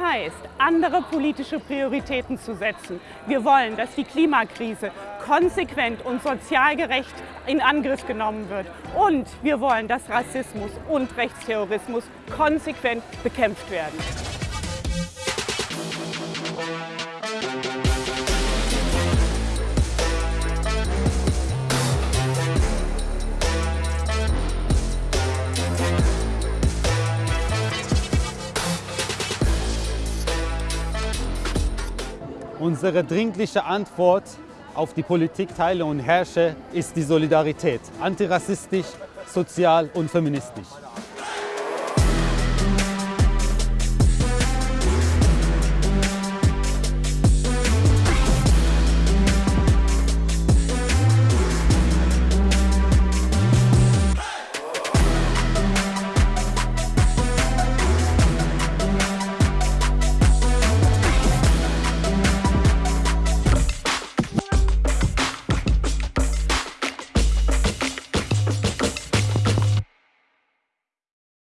heißt, andere politische Prioritäten zu setzen. Wir wollen, dass die Klimakrise konsequent und sozial gerecht in Angriff genommen wird. Und wir wollen, dass Rassismus und Rechtsterrorismus konsequent bekämpft werden. Unsere dringliche Antwort auf die Politik Teile und Herrsche ist die Solidarität, antirassistisch, sozial und feministisch.